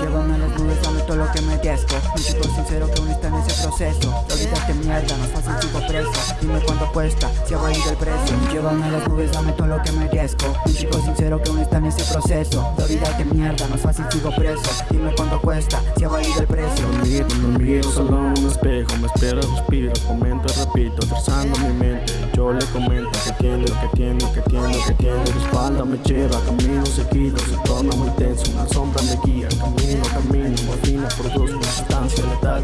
Llévame a las nubes, dame todo lo que merezco Un chico sincero que aún está en ese proceso. Olvídate mierda, no es fácil, sigo preso. Dime cuánto cuesta, si ha valido el precio. Llévame las nubes, dame todo lo que merezco Un chico sincero que aún está en ese proceso. Olvídate mierda, no es fácil, sigo preso. Dime cuánto cuesta, si ha valido el precio espejo Me espero, respiro, comento, repito Trazando mi mente, yo le comento Que tiene, que tiene, que tiene, que tiene La espalda me lleva, camino seguido Se torna muy tenso, una sombra me guía Camino, camino, morfina, produzco sustancia letal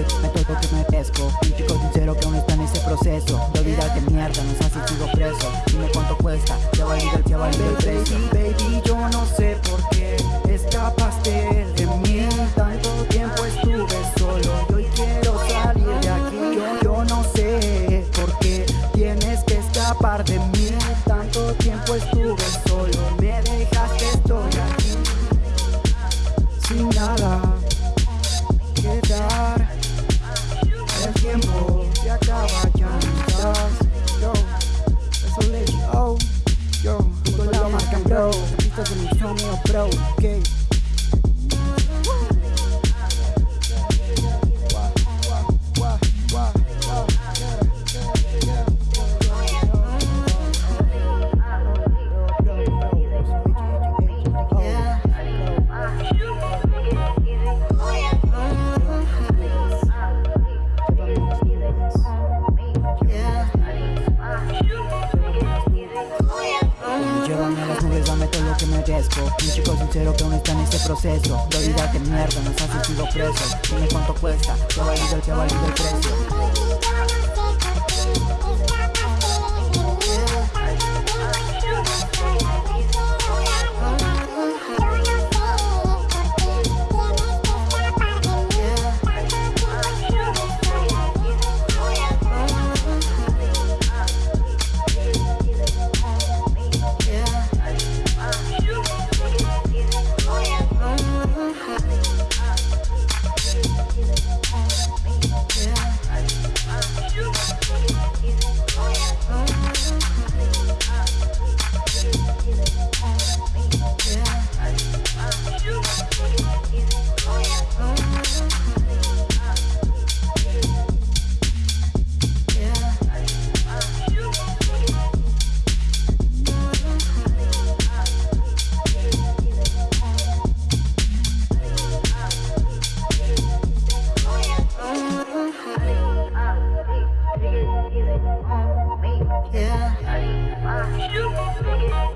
Llévame a todo que merezco Un chico sincero que aún está en ese proceso De olvidarte mierda, no es fácil, sigo preso. Dime cuánto cuesta, si ha valido el, si ha valido el precio Baby, yo no sé por qué escapaste de mí. Tanto tiempo estuve solo y hoy quiero salir de aquí. Yo, yo no sé por qué tienes que escapar de mí. Tanto tiempo estuve solo, me dejaste, mi sonido bro, ok Nubes, dame todo lo que merezco Un chico sincero que aún está en ese proceso. De olvidarte mierda, no es fácil, sigo preso. Dime cuánto cuesta, que valido el, que valido el precio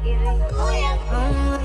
easy. Oh yeah. Uh-huh.